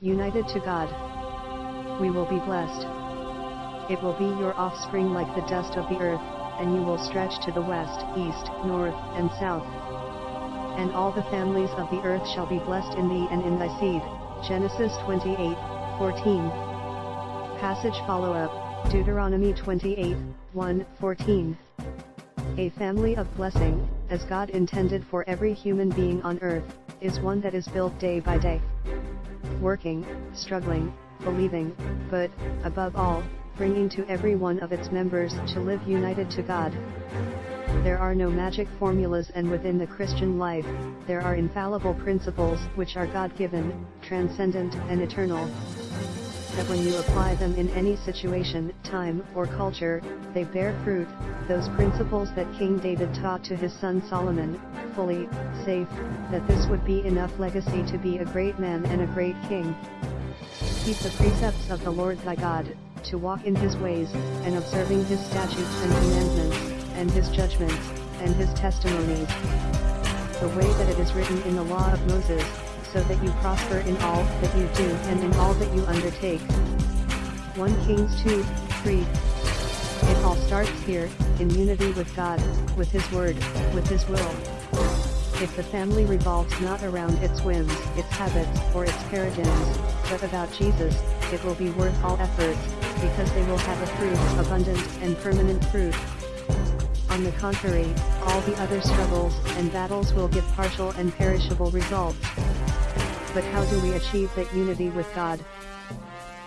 united to God. We will be blessed. It will be your offspring like the dust of the earth, and you will stretch to the west, east, north, and south. And all the families of the earth shall be blessed in thee and in thy seed. Genesis 28, 14. Passage follow-up, Deuteronomy 28, 1, 14. A family of blessing, as God intended for every human being on earth, is one that is built day by day. Working, struggling, believing, but, above all, bringing to every one of its members to live united to God. There are no magic formulas and within the Christian life, there are infallible principles which are God-given, transcendent and eternal. That when you apply them in any situation, time, or culture, they bear fruit, those principles that King David taught to his son Solomon, fully, safe, that this would be enough legacy to be a great man and a great king. Keep the precepts of the Lord thy God, to walk in his ways, and observing his statutes and commandments, and his judgments, and his testimonies. The way that it is written in the law of Moses, so that you prosper in all that you do and in all that you undertake. 1 Kings 2, 3. It all starts here, in unity with God, with His Word, with His will. If the family revolves not around its whims, its habits, or its paradigms, but about Jesus, it will be worth all efforts, because they will have a fruit, abundant and permanent fruit. On the contrary, all the other struggles and battles will give partial and perishable results. But how do we achieve that unity with God?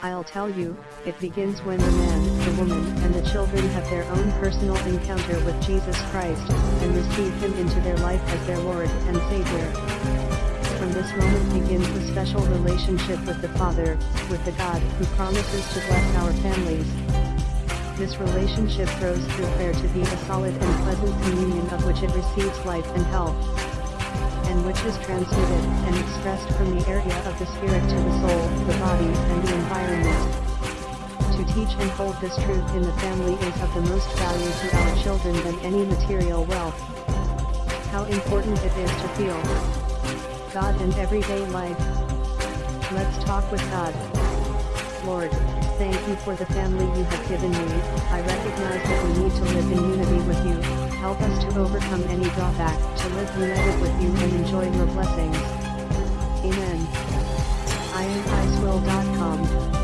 I'll tell you, it begins when the man, the woman, and the children have their own personal encounter with Jesus Christ, and receive Him into their life as their Lord and Savior. From this moment begins the special relationship with the Father, with the God who promises to bless our families. This relationship grows through prayer to be a solid and pleasant communion of which it receives life and health and which is transmitted and expressed from the area of the spirit to the soul, the body, and the environment. To teach and hold this truth in the family is of the most value to our children than any material wealth. How important it is to feel God in everyday life. Let's talk with God. Lord, thank you for the family you have given me, I recognize that we need to live in unity with you, help us to overcome any drawback, to live united with you and enjoy your blessings. Amen. IamIcewill.com